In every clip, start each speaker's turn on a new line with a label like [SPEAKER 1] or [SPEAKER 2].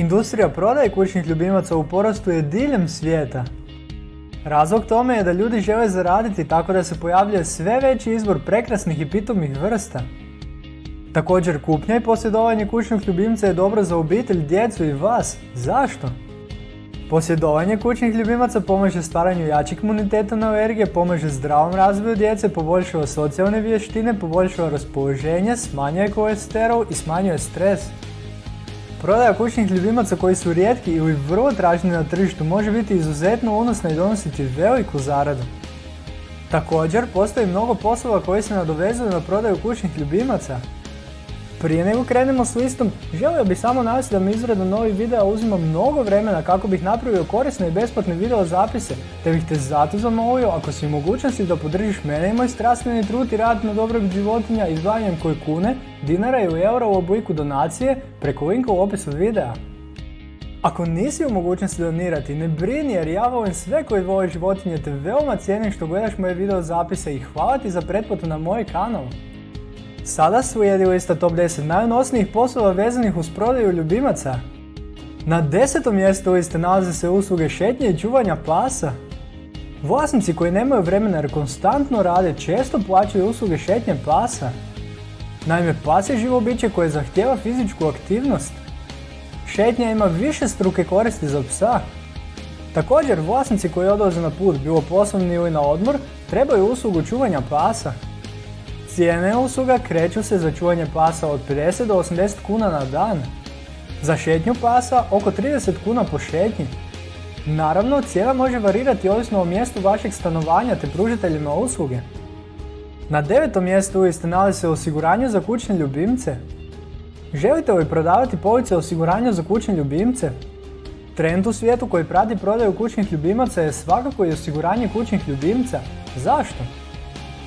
[SPEAKER 1] Industrija prodaje kućnih ljubimaca u porastu je diljem svijeta. Razlog tome je da ljudi žele zaraditi tako da se pojavljuje sve veći izbor prekrasnih i pitomih vrsta. Također kupnja i posjedovanje kućnog ljubimca je dobro za obitelj, djecu i vas. Zašto? Posjedovanje kućnih ljubimaca pomaže stvaranju jačeg imuniteta na alergije, pomaže zdravom razvoju djece, poboljšava socijalne vještine, poboljšava raspoloženje, smanjuje kolesterol i smanjuje stres. Prodaja kućnih ljubimaca koji su rijetki ili vrlo tražni na tržištu može biti izuzetno unosna i donositi veliku zaradu. Također, postoji mnogo poslova koji se nadovezuju na prodaju kućnih ljubimaca, prije nego krenemo s listom, želio bih samo navesti da mi izrada novih videa uzima mnogo vremena kako bih napravio korisne i besplatne video zapise, te bih te zato zamolio ako si u mogućnosti da podržiš mene i moj strastveni trud i rad na dobrog životinja izdvajanjem koje kune, dinara ili eura u obliku donacije preko linka u opisu videa. Ako nisi u mogućnosti donirati, ne brini jer ja volim sve koji vole životinje te veoma cijenim što gledaš moje video zapise i hvala ti za pretplatu na moj kanal. Sada slijedi lista top 10 najunosnijih poslova vezanih uz prodaju ljubimaca. Na desetom mjestu liste nalaze se usluge šetnje i čuvanja pasa. Vlasnici koji nemaju vremena jer konstantno rade često plaćaju usluge šetnje pasa. Naime, pas je živo biće koje zahtjeva fizičku aktivnost. Šetnja ima više struke koristi za psa. Također, vlasnici koji odlaze na put, bilo poslovni ili na odmor, trebaju uslugu čuvanja pasa. Cijene usluga kreću se za čuvanje pasa od 50 do 80 kuna na dan. Za šetnju pasa oko 30 kuna po šetnji. Naravno, cijena može varirati ovisno o mjestu vašeg stanovanja te pružiteljima usluge. Na devetom mjestu liste nalazi se osiguranje za kućne ljubimce. Želite li prodavati police osiguranja za kućne ljubimce? Trend u svijetu koji prati prodaju kućnih ljubimaca je svakako i osiguranje kućnih ljubimca. Zašto?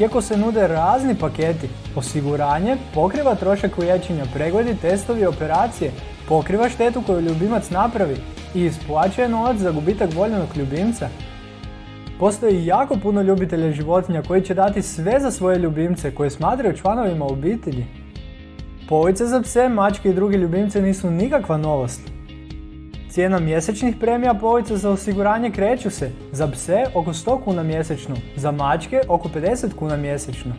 [SPEAKER 1] Iako se nude razni paketi, osiguranje pokriva trošak liječenja, pregledi, testovi i operacije, pokriva štetu koju ljubimac napravi i isplaćuje novac za gubitak voljenog ljubimca. Postoji jako puno ljubitelja životinja koji će dati sve za svoje ljubimce koje smatraju članovima obitelji. Police za pse, mačke i druge ljubimce nisu nikakva novost. Cijena mjesečnih premija polica za osiguranje kreću se za pse oko 100 kuna mjesečno, za mačke oko 50 kuna mjesečno.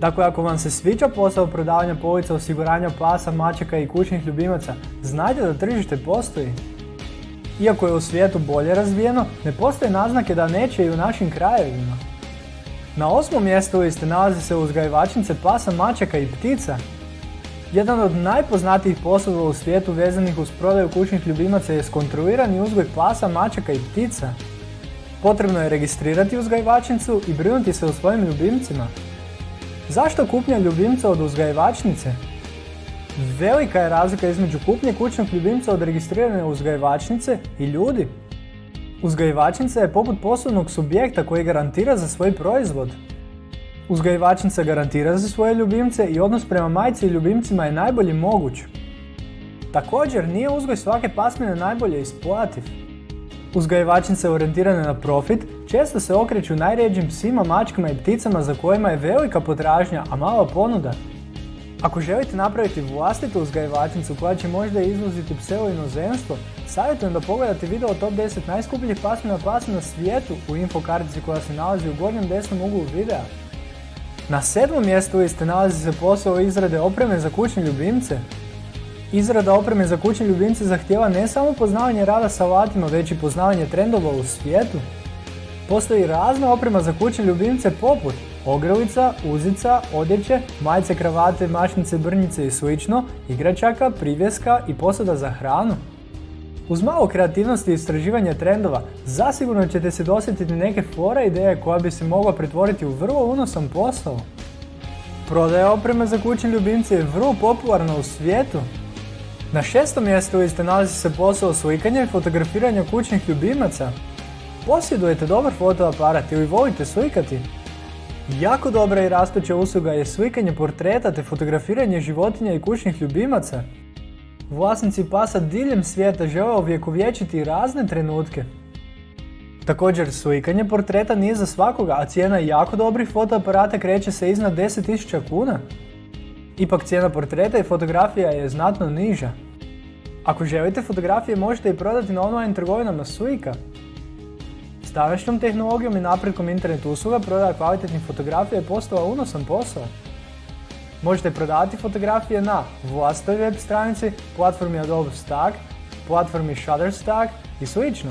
[SPEAKER 1] Dakle, ako vam se sviđa posao prodavanja polica osiguranja pasa, mačaka i kućnih ljubimaca, znajte da tržište postoji. Iako je u svijetu bolje razvijeno, ne postoje naznake da neće i u našim krajevima. Na osmom mjestu liste nalazi se uzgajivačnice pasa, mačaka i ptica, jedan od najpoznatijih poslova u svijetu vezanih uz prodaju kućnih ljubimaca je skontrolirani uzgoj pasa, mačaka i ptica. Potrebno je registrirati uzgajivačnicu i brinuti se o svojim ljubimcima. Zašto kupnja ljubimca od uzgajivačnice? Velika je razlika između kupnje kućnog ljubimca od registrirane uzgajivačnice i ljudi. Uzgajivačnica je poput poslovnog subjekta koji garantira za svoj proizvod. Uzgajivačnica garantira za svoje ljubimce i odnos prema majci i ljubimcima je najbolji moguć. Također, nije uzgoj svake pasmine najbolje isplativ. Uzgajivačnice orijentirane na profit često se okreću najređim psima, mačkama i pticama za kojima je velika potražnja, a mala ponuda. Ako želite napraviti vlastitu uzgajivačnicu koja će možda izvoziti pse u inozemstvo, savjetujem da pogledate video o top 10 najskupljih pasmina pasa na svijetu u infokartici koja se nalazi u gornjem desnom uglu videa. Na sedmom mjestu liste nalazi se posao izrade opreme za kućne ljubimce. Izrada opreme za kućne ljubimce zahtjeva ne samo poznavanje rada sa alatima, već i poznavanje trendova u svijetu. Postoji razna oprema za kućne ljubimce poput ogrlica, uzica, odjeće, majice, kravate, mašnice, brnjice i sl. igračaka, privjeska i posada za hranu. Uz malo kreativnosti i istraživanja trendova, zasigurno ćete se dosjetiti neke fora ideje koja bi se mogla pretvoriti u vrlo unosan posao. Prodaja opreme za kućne ljubimce je vrlo popularna u svijetu. Na šestom mjestu liste nalazi se posao slikanja i fotografiranja kućnih ljubimaca. Posjedujete dobar fotoaparat ili volite slikati? Jako dobra i rastuća usluga je slikanje portreta te fotografiranje životinja i kućnih ljubimaca. Vlasnici pasa diljem svijeta žele ovjekovječiti razne trenutke. Također, slikanje portreta nije za svakoga, a cijena jako dobrih fotoaparata kreće se iznad 10.000 kuna. Ipak cijena portreta i fotografija je znatno niža. Ako želite fotografije možete i prodati na online trgovinama Suika. S današnjom tehnologijom i napretkom internet usluga prodaja kvalitetnih fotografija je postala unosan posao. Možete prodavati fotografije na vlastitoj web stranici, platformi Adobe Stock, platformi Shutterstock i slično.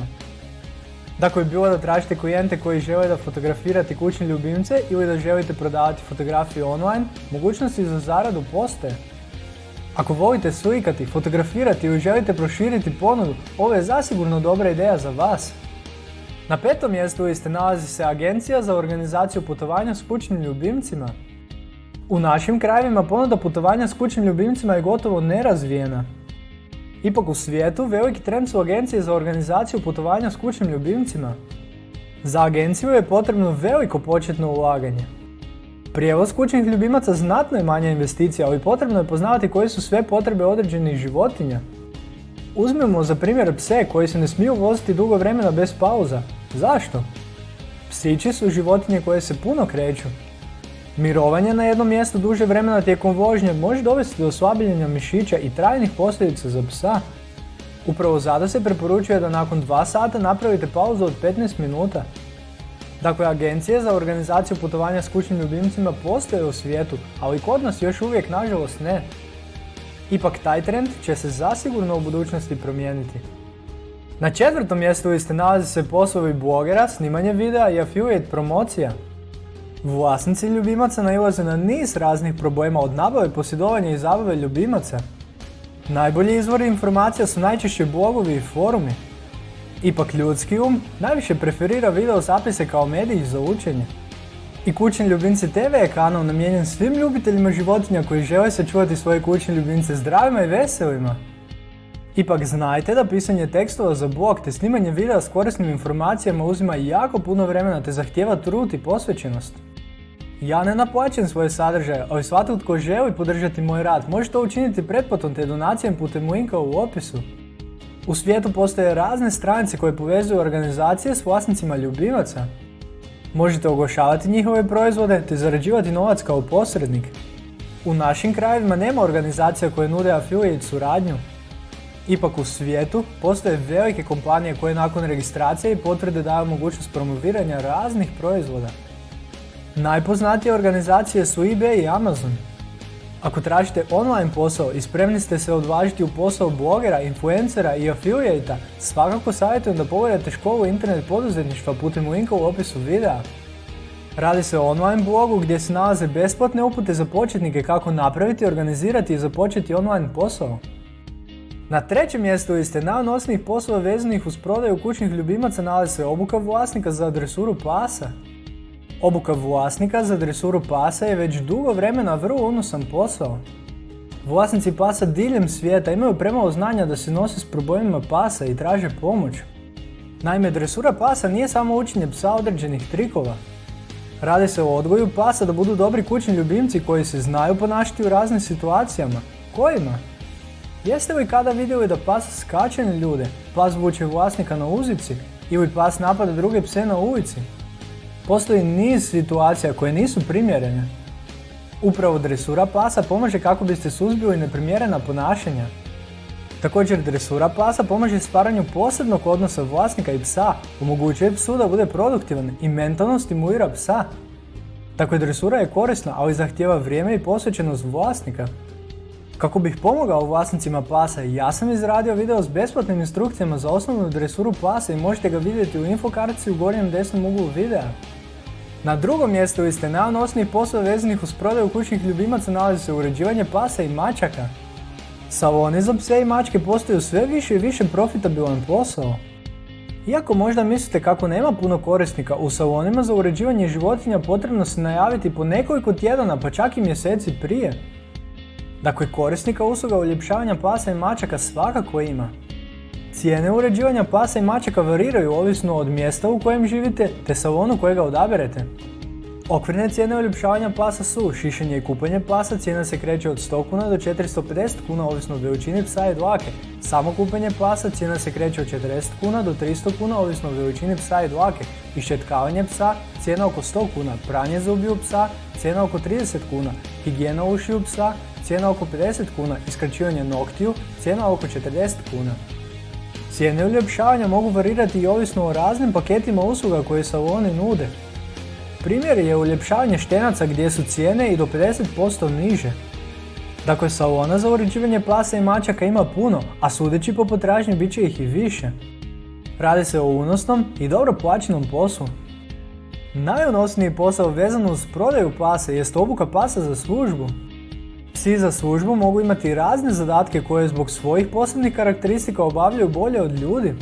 [SPEAKER 1] Dakle, bilo da tražite klijente koji žele da fotografirate kućne ljubimce ili da želite prodavati fotografije online, mogućnosti za zaradu postoje. Ako volite slikati, fotografirati ili želite proširiti ponudu, ovo je zasigurno dobra ideja za vas. Na petom mjestu liste nalazi se Agencija za organizaciju putovanja s kućnim ljubimcima. U našim krajevima ponuda putovanja s kućnim ljubimcima je gotovo nerazvijena. Ipak u svijetu veliki trend su agencije za organizaciju putovanja s kućnim ljubimcima. Za agenciju je potrebno veliko početno ulaganje. Prijevoz kućnih ljubimaca znatno je manja investicija, ali potrebno je poznavati koje su sve potrebe određenih životinja. Uzmemo za primjer pse koji se ne smiju voziti dugo vremena bez pauza. Zašto? Psići su životinje koje se puno kreću. Mirovanje na jednom mjestu duže vremena tijekom vožnje može dovesti do oslabljenja mišića i trajnih posljedica za psa. Upravo zato se preporučuje da nakon 2 sata napravite pauzu od 15 minuta. Dakle, agencije za organizaciju putovanja s kućnim ljubimcima postoje u svijetu, ali kod nas još uvijek nažalost ne. Ipak taj trend će se zasigurno u budućnosti promijeniti. Na četvrtom mjestu liste nalazi se poslovi blogera, snimanje videa i affiliate promocija. Vlasnici ljubimaca nailaze na niz raznih problema od nabave, posjedovanja i zabave ljubimaca. Najbolji izvori informacija su najčešće blogovi i forumi. Ipak ljudski um najviše preferira video zapise kao medij za učenje. I Kućni ljubimci TV je kanal namijenjen svim ljubiteljima životinja koji žele sačuvati svoje kućne ljubimce zdravima i veselima. Ipak znajte da pisanje tekstova za blog te snimanje videa s korisnim informacijama uzima jako puno vremena te zahtjeva trud i posvećenost. Ja ne naplaćam svoje sadržaje, ali svatko tko želi podržati moj rad može to učiniti pretplatom te donacijom putem linka u opisu. U svijetu postoje razne stranice koje povezuju organizacije s vlasnicima ljubimaca. Možete oglašavati njihove proizvode te zarađivati novac kao posrednik. U našim krajevima nema organizacija koje nude affiliate suradnju. Ipak u svijetu postoje velike kompanije koje nakon registracije i potvrde daju mogućnost promoviranja raznih proizvoda. Najpoznatije organizacije su eBay i Amazon. Ako tražite online posao i spremni ste se odvažiti u posao blogera, influencera i affiliata, svakako savjetujem da pogledate školu internet poduzetništva putem linka u opisu videa. Radi se o online blogu gdje se nalaze besplatne upute za početnike kako napraviti, organizirati i započeti online posao. Na trećem mjestu liste najnosnijih poslova vezanih uz prodaju kućnih ljubimaca nalazi se obuka vlasnika za adresuru pasa. Obuka vlasnika za dresuru pasa je već dugo vremena vrlo unosan posao. Vlasnici pasa diljem svijeta imaju premalo znanja da se nose s problemima pasa i traže pomoć. Naime, dresura pasa nije samo učenje psa određenih trikova. Radi se o odgoju pasa da budu dobri kućni ljubimci koji se znaju ponašati u raznim situacijama. Kojima? Jeste li kada vidjeli da pas skače na ljude, pas vuče vlasnika na uzici ili pas napada druge pse na ulici? Postoji niz situacija koje nisu primjerene. Upravo dresura pasa pomaže kako biste suzbili neprimjerena ponašanja. Također dresura pasa pomaže stvaranju posebnog odnosa vlasnika i psa, omogućuje psu da bude produktivan i mentalno stimulira psa. Dakle, dresura je korisna, ali zahtjeva vrijeme i posvećenost vlasnika. Kako bih pomogao vlasnicima pasa, ja sam izradio video s besplatnim instrukcijama za osnovnu dresuru pasa i možete ga vidjeti u infokartici u gornjem desnom uglu videa. Na drugom mjestu liste najnosnijih poslova vezanih uz prodaju kućnih ljubimaca nalazi se uređivanje pasa i mačaka. Saloni za pse i mačke postaju sve više i više profitabilan posao. Iako možda mislite kako nema puno korisnika, u salonima za uređivanje životinja potrebno se najaviti po nekoliko tjedana pa čak i mjeseci prije. Dakle, korisnika usluga uljepšavanja pasa i mačaka svakako ima. Cijene uređivanja pasa i mačaka variraju ovisno od mjesta u kojem živite te salonu kojega odaberete. Okvirne cijene uljepšavanja pasa su šišanje i kupanje pasa, cijena se kreće od 100 kuna do 450 kuna ovisno od veličine psa i dlake. Samo kupanje pasa cijena se kreće od 40 kuna do 300 kuna ovisno od veličine psa i dlake. Iščetkavanje psa cijena oko 100 kuna, pranje zubiju psa cijena oko 30 kuna, higijena ušiju psa cijena oko 50 kuna i skraćivanje noktiju, cijena oko 40 kuna. Cijene uljepšavanja mogu varirati i ovisno o raznim paketima usluga koje saloni nude. Primjer je uljepšavanje štenaca gdje su cijene i do 50% niže. Dakle, salona za uređivanje plasa i mačaka ima puno, a sudeći po potražnji bit će ih i više. Radi se o unosnom i dobro plaćenom poslu. Najunosniji posao vezan uz prodaju pasa jest obuka pasa za službu. Psi za službu mogu imati razne zadatke koje zbog svojih posebnih karakteristika obavljaju bolje od ljudi.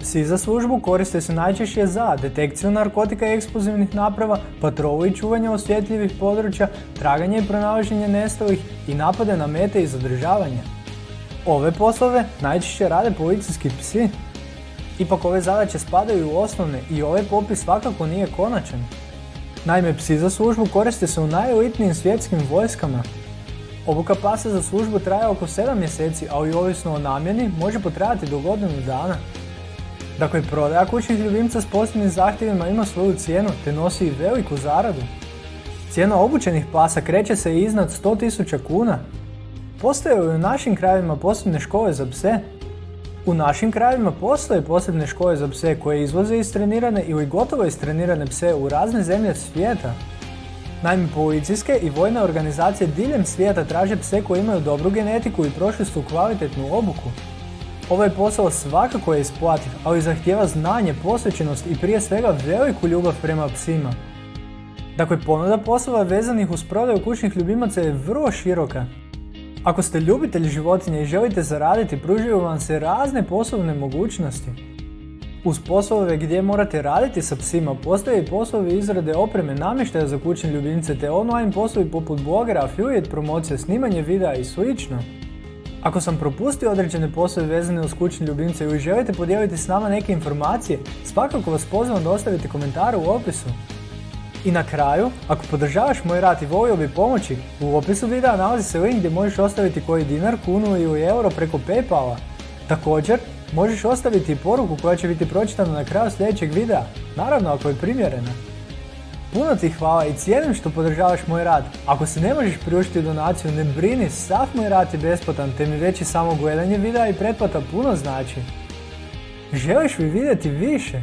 [SPEAKER 1] Psi za službu koriste se najčešće za detekciju narkotika i eksplozivnih naprava, patrolu i čuvanje osjetljivih područja, traganje i pronalaženje nestalih i napade na mete i zadržavanje. Ove poslove najčešće rade policijski psi. Ipak ove zadaće spadaju u osnovne i ovaj popis svakako nije konačan. Naime, psi za službu koriste se u najelitnijim svjetskim vojskama. Obuka pasa za službu traje oko 7 mjeseci, a i ovisno o namjeni može potrajati do godinu dana. Dakle, prodaja kućnih ljubimca s posebnim zahtjevima ima svoju cijenu te nosi i veliku zaradu. Cijena obučenih pasa kreće se iznad 100.000 kuna. Postoje u našim krajevima posebne škole za pse. U našim krajevima postoje posebne škole za pse koje izvoze istrenirane ili gotovo istrenirane pse u razne zemlje svijeta. Naime, policijske i vojne organizacije diljem svijeta traže pse koji imaju dobru genetiku i prošli su kvalitetnu obuku. Ovaj posao svakako je isplativ, ali zahtjeva znanje, posvećenost i prije svega veliku ljubav prema psima. Dakle, ponuda poslova vezanih uz prodaju kućnih ljubimaca je vrlo široka. Ako ste ljubitelj životinja i želite zaraditi, pružaju vam se razne poslovne mogućnosti. Uz poslove gdje morate raditi sa psima, postoje i poslovi izrade opreme namještaja za kućne ljubimce te online poslovi poput blogera, affiliate promocije, snimanje videa i slično. Ako sam propustio određene poslove vezane uz kućne ljubimce ili želite podijeliti s nama neke informacije, svakako vas pozivam da ostavite komentare u opisu. I na kraju, ako podržavaš moj rad i volio bi pomoći, u opisu videa nalazi se link gdje možeš ostaviti koji dinar, kunu ili euro preko Paypala. Također, možeš ostaviti poruku koja će biti pročitana na kraju sljedećeg videa, naravno ako je primjerena. Puno ti hvala i cijenim što podržavaš moj rad. Ako se ne možeš priuštiti donaciju, ne brini, sav moj rad je besplatan, te mi već i samo gledanje videa i pretplata puno znači. Želiš li vidjeti više?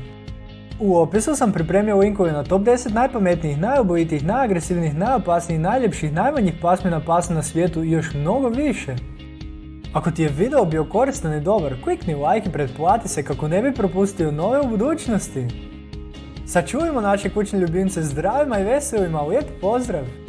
[SPEAKER 1] U opisu sam pripremio linkove na top 10 najpametnijih, najobojitijih, najagresivnijih, najopasnijih, najljepših, najmanjih pasmina pasa na svijetu i još mnogo više. Ako ti je video bio koristan i dobar, klikni like i pretplati se kako ne bi propustio nove u budućnosti. Sačuvajmo naše kućne ljubimce zdravima i veselima, lijep pozdrav!